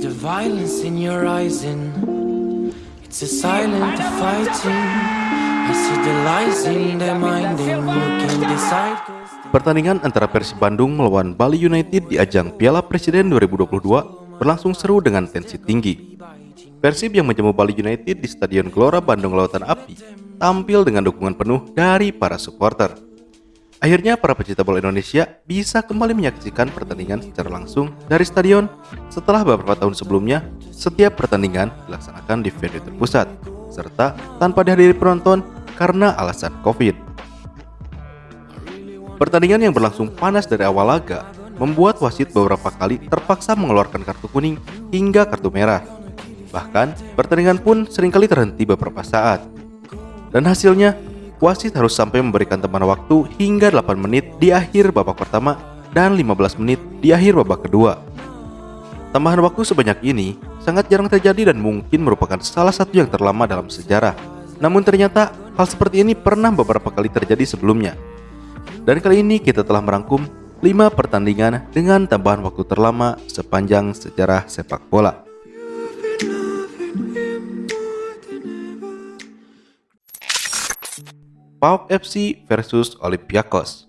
the violence in your eyes and it's a silent fighting. I see the lies in their mind and you can decide. Pertandingan antara Persib Bandung melawan Bali United di ajang Piala Presiden 2022 berlangsung seru dengan tensi tinggi. Persib yang menjamu Bali United di Stadion Gelora Bandung Lautan Api tampil dengan dukungan penuh dari para supporter. Akhirnya para pecinta bola Indonesia bisa kembali menyaksikan pertandingan secara langsung dari stadion setelah beberapa tahun sebelumnya setiap pertandingan dilaksanakan di venue terpusat serta tanpa dihadiri penonton karena alasan Covid. Pertandingan yang berlangsung panas dari awal laga membuat wasit beberapa kali terpaksa mengeluarkan kartu kuning hingga kartu merah. Bahkan, pertandingan pun sering kali terhenti beberapa saat. Dan hasilnya, wasit harus sampai memberikan teman waktu hingga 8 menit di akhir babak pertama dan 15 menit di akhir babak kedua. Tambahan waktu sebanyak ini sangat jarang terjadi dan mungkin merupakan salah satu yang terlama dalam sejarah. Namun ternyata hal seperti ini pernah beberapa kali terjadi sebelumnya dan kali ini kita telah merangkum 5 pertandingan dengan tambahan waktu terlama sepanjang sejarah sepak bola. PAOK FC versus Olympiakos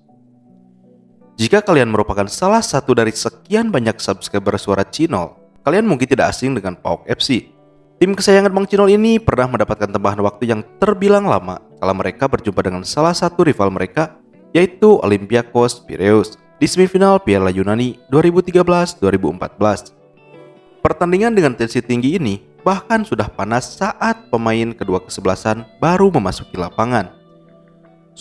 Jika kalian merupakan salah satu dari sekian banyak subscriber suara Cinol, kalian mungkin tidak asing dengan PAOK FC. Tim kesayangan Bang Cinol ini pernah mendapatkan tambahan waktu yang terbilang lama kala mereka berjumpa dengan salah satu rival mereka yaitu Olympiakos Piraeus di semifinal Piala Yunani 2013-2014. Pertandingan dengan tensi tinggi ini bahkan sudah panas saat pemain kedua kesebelasan baru memasuki lapangan.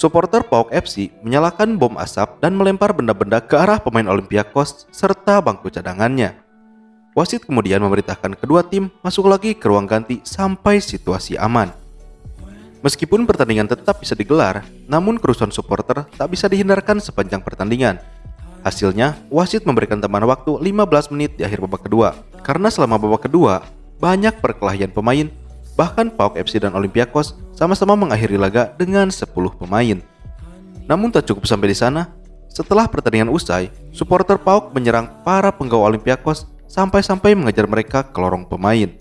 Supporter PAOK FC menyalakan bom asap dan melempar benda-benda ke arah pemain Olympiakos serta bangku cadangannya. Wasit kemudian memerintahkan kedua tim masuk lagi ke ruang ganti sampai situasi aman. Meskipun pertandingan tetap bisa digelar, namun kerusuhan supporter tak bisa dihindarkan sepanjang pertandingan. Hasilnya, wasit memberikan tambahan waktu 15 menit di akhir babak kedua. Karena selama babak kedua, banyak perkelahian pemain, bahkan PAOK FC dan Olympiakos sama-sama mengakhiri laga dengan 10 pemain. Namun tak cukup sampai di sana, setelah pertandingan usai, supporter PAOK menyerang para penggawa Olympiakos sampai-sampai mengejar mereka ke lorong pemain.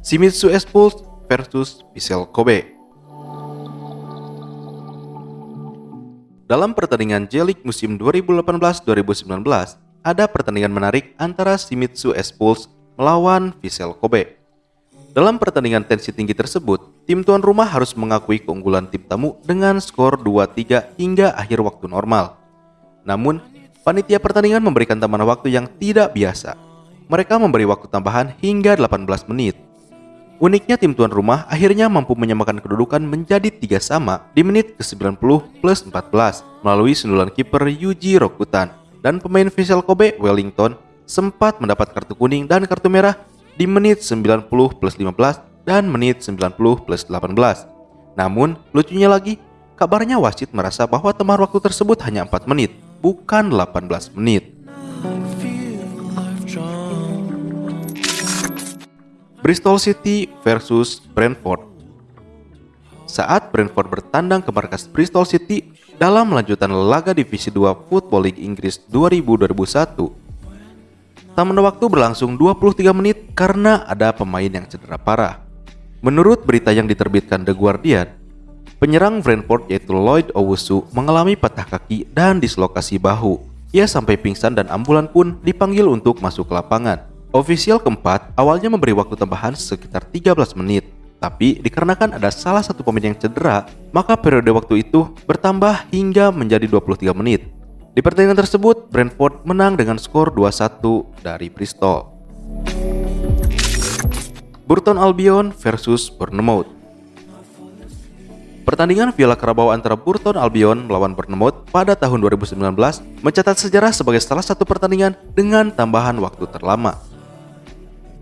Shimizu S-Pulse versus Vissel Kobe. Dalam pertandingan J-League musim 2018-2019, ada pertandingan menarik antara Shimizu S-Pulse melawan Vissel Kobe. Dalam pertandingan tensi tinggi tersebut, tim tuan rumah harus mengakui keunggulan tim tamu dengan skor 2-3 hingga akhir waktu normal. Namun, panitia pertandingan memberikan tambahan waktu yang tidak biasa. Mereka memberi waktu tambahan hingga 18 menit Uniknya tim tuan rumah akhirnya mampu menyamakan kedudukan menjadi tiga sama di menit ke-90 plus 14 melalui sundulan kiper Yuji Rokutan dan pemain Vissel Kobe Wellington sempat mendapat kartu kuning dan kartu merah di menit 90 plus 15 dan menit 90 plus 18. Namun, lucunya lagi, kabarnya wasit merasa bahwa temar waktu tersebut hanya 4 menit, bukan 18 menit. Bristol City versus Brentford. Saat Brentford bertandang ke markas Bristol City dalam melanjutan laga Divisi 2 Football League Inggris 2000-2001, taman waktu berlangsung 23 menit karena ada pemain yang cedera parah. Menurut berita yang diterbitkan The Guardian, penyerang Brentford yaitu Lloyd Owusu mengalami patah kaki dan dislokasi bahu. Ia sampai pingsan dan ambulan pun dipanggil untuk masuk ke lapangan. Ofisial keempat awalnya memberi waktu tambahan sekitar 13 menit, tapi dikarenakan ada salah satu pemain yang cedera, maka periode waktu itu bertambah hingga menjadi 23 menit. Di pertandingan tersebut, Brentford menang dengan skor 2-1 dari Bristol. Burton Albion versus Bournemouth Pertandingan Piala Carabao antara Burton Albion melawan Bournemouth pada tahun 2019 mencatat sejarah sebagai salah satu pertandingan dengan tambahan waktu terlama.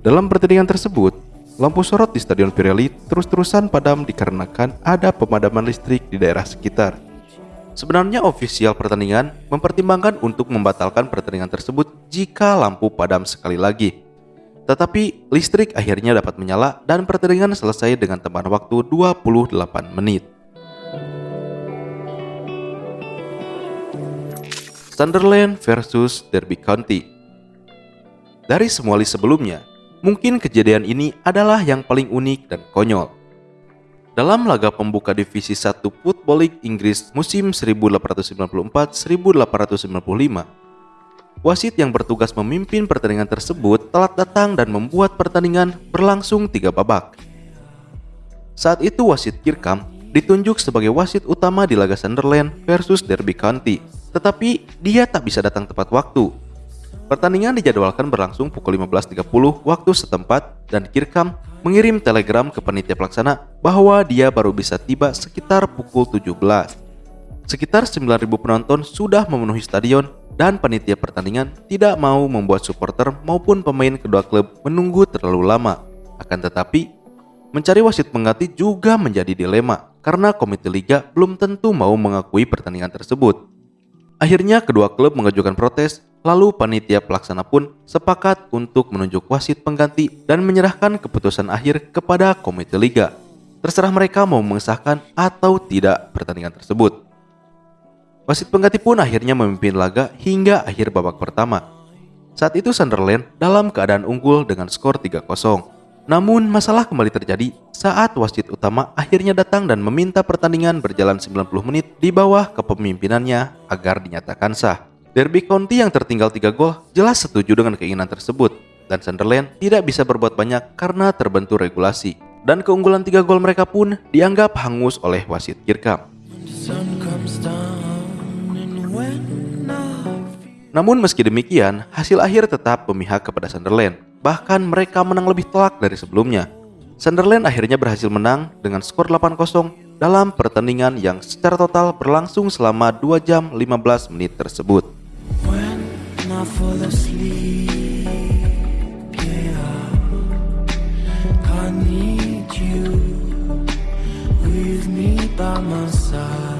Dalam pertandingan tersebut, lampu sorot di Stadion Pirelli terus-terusan padam dikarenakan ada pemadaman listrik di daerah sekitar. Sebenarnya ofisial pertandingan mempertimbangkan untuk membatalkan pertandingan tersebut jika lampu padam sekali lagi. Tetapi listrik akhirnya dapat menyala dan pertandingan selesai dengan tambahan waktu 28 menit. Sunderland versus Derby County. Dari semua list sebelumnya, mungkin kejadian ini adalah yang paling unik dan konyol. Dalam laga pembuka Divisi 1 Football League Inggris musim 1894-1895, wasit yang bertugas memimpin pertandingan tersebut telat datang dan membuat pertandingan berlangsung tiga babak. Saat itu wasit Kirkham ditunjuk sebagai wasit utama di laga Sunderland versus Derby County, tetapi dia tak bisa datang tepat waktu. Pertandingan dijadwalkan berlangsung pukul 15.30 waktu setempat dan Kirkham mengirim telegram ke panitia pelaksana bahwa dia baru bisa tiba sekitar pukul 17. Sekitar 9.000 penonton sudah memenuhi stadion dan panitia pertandingan tidak mau membuat supporter maupun pemain kedua klub menunggu terlalu lama. Akan tetapi, mencari wasit pengganti juga menjadi dilema karena komite liga belum tentu mau mengakui pertandingan tersebut. Akhirnya kedua klub mengajukan protes, lalu panitia pelaksana pun sepakat untuk menunjuk wasit pengganti dan menyerahkan keputusan akhir kepada komite liga. Terserah mereka mau mengesahkan atau tidak pertandingan tersebut. Wasit pengganti pun akhirnya memimpin laga hingga akhir babak pertama. Saat itu Sunderland dalam keadaan unggul dengan skor 3-0. Namun masalah kembali terjadi saat wasit utama akhirnya datang dan meminta pertandingan berjalan 90 menit di bawah kepemimpinannya agar dinyatakan sah. Derby County yang tertinggal 3 gol jelas setuju dengan keinginan tersebut dan Sunderland tidak bisa berbuat banyak karena terbentur regulasi dan keunggulan 3 gol mereka pun dianggap hangus oleh wasit Kirkham. Namun meski demikian, hasil akhir tetap memihak kepada Sunderland bahkan mereka menang lebih telak dari sebelumnya. Sunderland akhirnya berhasil menang dengan skor 8-0 dalam pertandingan yang secara total berlangsung selama 2 jam 15 menit tersebut. I fall asleep, yeah. I need you with me by my side.